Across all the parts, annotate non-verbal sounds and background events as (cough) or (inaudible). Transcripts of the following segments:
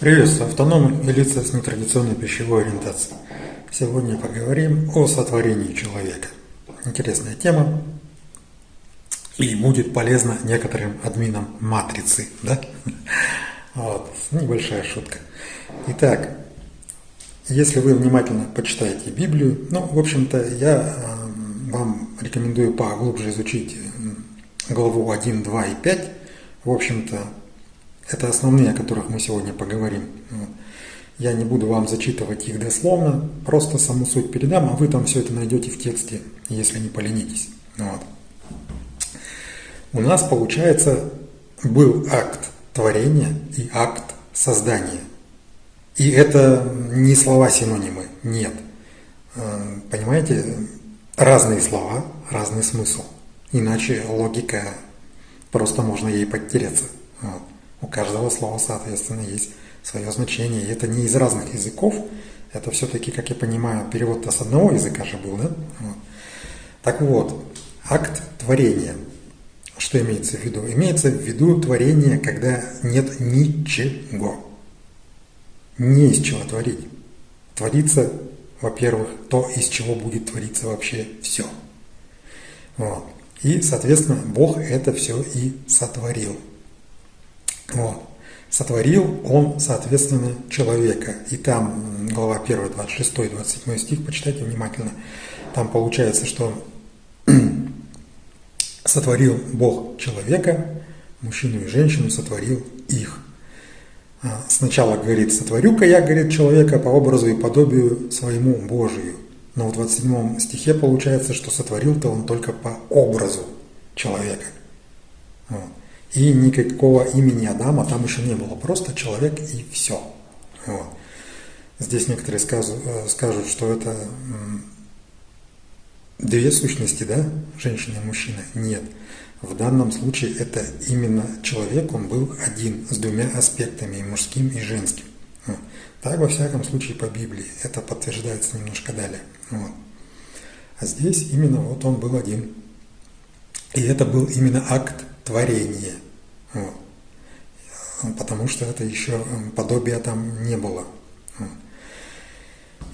Приветствую автономы и лица с нетрадиционной пищевой ориентацией. Сегодня поговорим о сотворении человека. Интересная тема и будет полезна некоторым админам матрицы, да? Вот, небольшая шутка. Итак, если вы внимательно почитаете Библию, ну, в общем-то, я э, вам рекомендую поглубже изучить главу 1, 2 и 5. В общем-то, это основные, о которых мы сегодня поговорим. Я не буду вам зачитывать их дословно, просто саму суть передам, а вы там все это найдете в тексте, если не поленитесь. Вот. У нас, получается, был акт творения и акт создания. И это не слова-синонимы, нет. Э, понимаете, разные слова, разный смысл. Иначе логика, просто можно ей подтереться. Вот. У каждого слова, соответственно, есть свое значение. И это не из разных языков, это все-таки, как я понимаю, перевод-то с одного языка же был, да? Вот. Так вот, акт творения. Что имеется в виду? Имеется в виду творение, когда нет ничего. Не из чего творить. Творится, во-первых, то, из чего будет твориться вообще все. Вот. И, соответственно, Бог это все и сотворил. Вот. Сотворил он, соответственно, человека. И там глава 1, 26, 27 стих, почитайте внимательно. Там получается, что (clears throat) сотворил Бог человека, мужчину и женщину сотворил их. А, сначала говорит, сотворю-ка я, говорит, человека по образу и подобию своему Божию. Но в 27 стихе получается, что сотворил-то он только по образу человека. Вот. И никакого имени Адама там еще не было, просто человек и все. Вот. Здесь некоторые скажут, э, скажут, что это две сущности, да, женщина и мужчина. Нет. В данном случае это именно человек, он был один, с двумя аспектами, и мужским, и женским. Так, во всяком случае, по Библии. Это подтверждается немножко далее. Вот. А здесь именно вот он был один. И это был именно акт творения. Вот. Потому что это еще подобия там не было.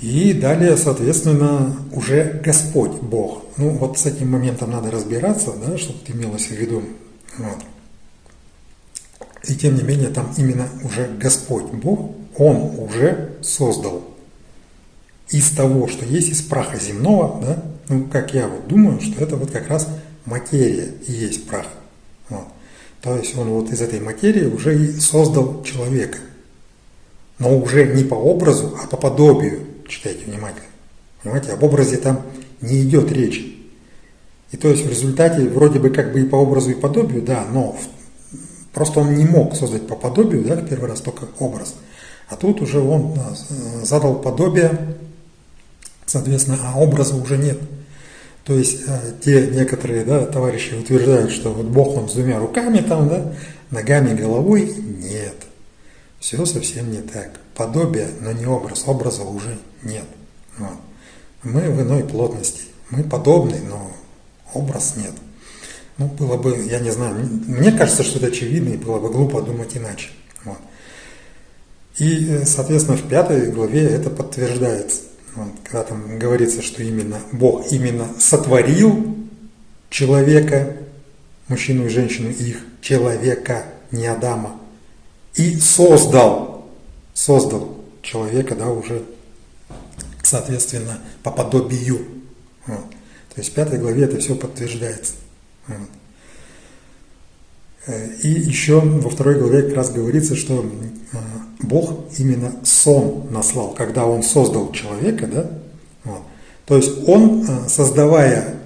И далее, соответственно, уже Господь Бог. Ну, вот с этим моментом надо разбираться, да, чтобы имелось в виду. Вот. И тем не менее, там именно уже Господь Бог, Он уже создал из того, что есть из праха земного, да, ну, как я вот думаю, что это вот как раз материя и есть прах. То есть он вот из этой материи уже и создал человека. Но уже не по образу, а по подобию. Читайте внимательно. Понимаете, об образе там не идет речи. И то есть в результате вроде бы как бы и по образу, и подобию, да, но просто он не мог создать по подобию, да, в первый раз только образ. А тут уже он э, задал подобие, соответственно, а образа уже нет. То есть э, те некоторые да, товарищи утверждают, что вот Бог он с двумя руками там, да, ногами, головой. Нет. Все совсем не так. Подобие, но не образ. Образа уже нет. Вот. Мы в иной плотности. Мы подобны, но образ нет. Ну, было бы, я не знаю, мне кажется, что это очевидно, и было бы глупо думать иначе. Вот. И, э, соответственно, в пятой главе это подтверждается. Вот, когда там говорится, что именно Бог именно сотворил человека, мужчину и женщину, их человека, не Адама, и создал, создал человека, да, уже, соответственно, по подобию. Вот. То есть в пятой главе это все подтверждается. Вот. Э, и еще во второй главе как раз говорится, что э, Бог именно сон наслал, когда Он создал человека, да? Вот. То есть Он, э, создавая,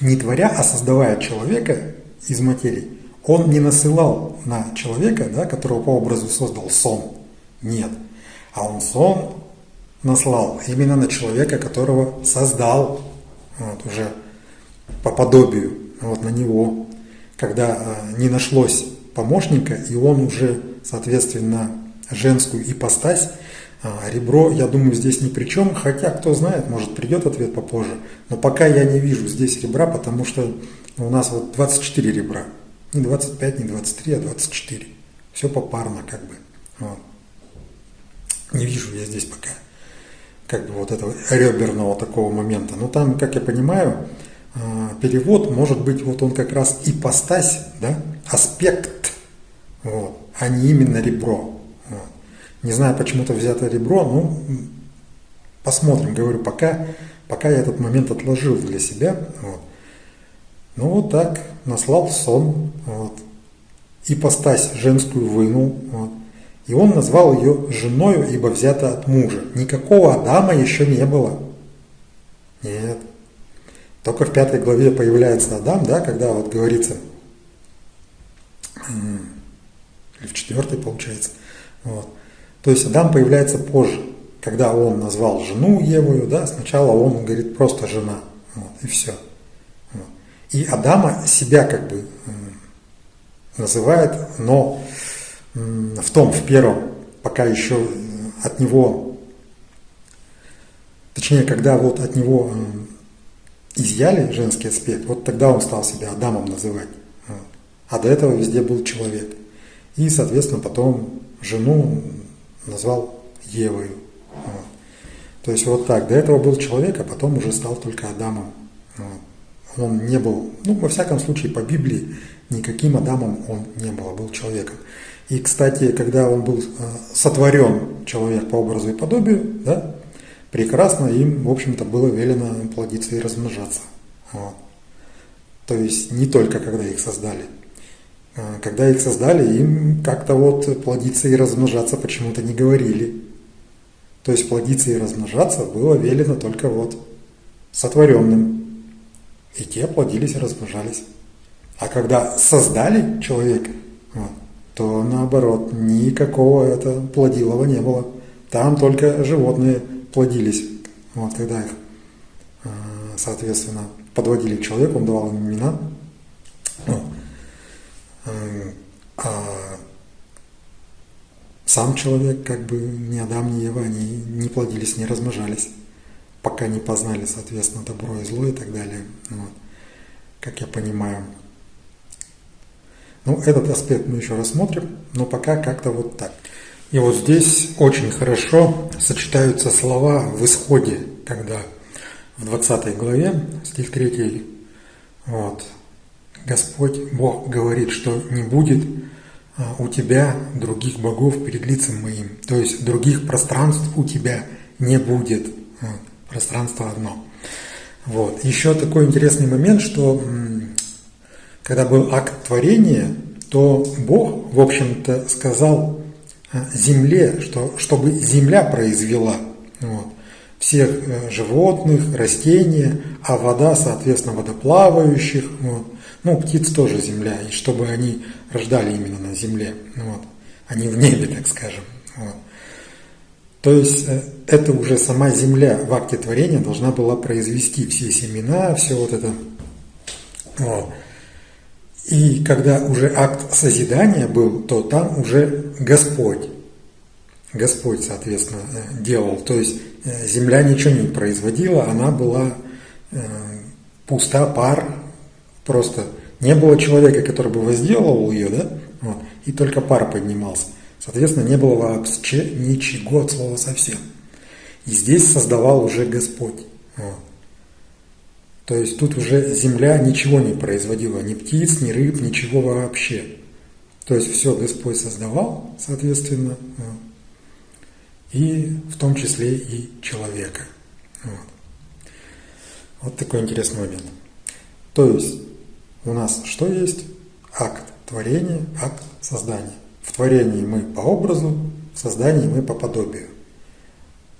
не творя, а создавая человека из материи, Он не насылал на человека, да, которого по образу создал сон. Нет. А Он сон наслал именно на человека, которого создал вот, уже по подобию, вот на него когда э, не нашлось помощника, и он уже, соответственно, женскую ипостась, а, ребро, я думаю, здесь ни при чем, хотя, кто знает, может придет ответ попозже, но пока я не вижу здесь ребра, потому что у нас вот 24 ребра, не 25, не 23, а 24, все попарно как бы. Вот. Не вижу я здесь пока как бы вот этого реберного такого момента. Но там, как я понимаю, э, перевод может быть вот он как раз ипостась, да, аспект, вот, а не именно ребро. Вот. Не знаю, почему-то взято ребро, ну, посмотрим, говорю, пока, пока я этот момент отложил для себя. Вот. Ну вот так, наслал сон, вот. ипостась женскую вынул, вот. И он назвал ее женою, ибо взята от мужа. Никакого Адама еще не было. Нет. Только в пятой главе появляется Адам, да, когда вот говорится, или в четвертой получается. Вот. То есть Адам появляется позже, когда он назвал жену Евою, да, сначала он говорит просто жена, вот, и все. Вот. И Адама себя как бы называет, но в том, в первом, пока еще от него, точнее, когда вот от него изъяли женский аспект, вот тогда он стал себя Адамом называть. А до этого везде был человек. И, соответственно, потом жену назвал Евою. Вот. То есть вот так. До этого был человек, а потом уже стал только Адамом. Вот. Он не был, ну, во всяком случае, по Библии, никаким Адамом он не был, а был человеком. И, кстати, когда он был э, сотворен, человек по образу и подобию, да, прекрасно им, в общем-то, было велено плодиться и размножаться. Вот. То есть не только когда их создали. А, когда их создали, им как-то вот плодиться и размножаться почему-то не говорили. То есть плодиться и размножаться было велено только вот сотворенным. И те плодились и размножались. А когда создали человека, то наоборот, никакого это плодилого не было. Там только животные плодились. Вот, когда их, а, соответственно, подводили к человеку, он давал им имена. Вот. А сам человек, как бы ни Адам, ни Ева, они не плодились, не размножались, пока не познали, соответственно, добро и зло и так далее. Вот. Как я понимаю. Ну, этот аспект мы еще рассмотрим, но пока как-то вот так. И вот здесь очень хорошо сочетаются слова в исходе, когда в 20 главе, стих 3, вот, Господь Бог говорит, что не будет у тебя других богов перед лицем моим. То есть других пространств у тебя не будет. Пространство одно. Вот. Еще такой интересный момент, что когда был акт творения, то Бог, в общем-то, сказал а, земле, что, чтобы земля произвела вот, всех э, животных, растения, а вода, соответственно, водоплавающих. Вот. Ну, птиц тоже земля, и чтобы они рождали именно на земле, вот, а не в небе, так скажем. Вот. То есть э, это уже сама земля в акте творения должна была произвести все семена, все вот это. Вот. И когда уже акт созидания был, то там уже Господь, Господь, соответственно, э, делал. То есть э, земля ничего не производила, она была пуста, пар, Просто не было человека, который бы возделывал ее, да, вот, и только пар поднимался. Соответственно, не было вообще ничего от слова совсем. И здесь создавал уже Господь. Вот. То есть тут уже земля ничего не производила, ни птиц, ни рыб, ничего вообще. То есть все Господь создавал, соответственно, и в том числе и человека. Вот. вот такой интересный момент. То есть у нас что есть? Акт творения, акт создания. В творении мы по образу, в создании мы по подобию.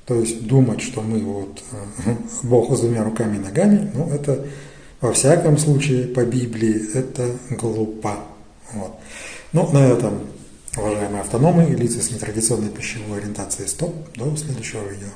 То есть думать, что мы вот э, (laughs) Бог с двумя руками и ногами, ну это во всяком случае по Библии это глупо. Вот. Ну, на этом, уважаемые автономы и лица с нетрадиционной пищевой ориентацией, стоп. До следующего видео.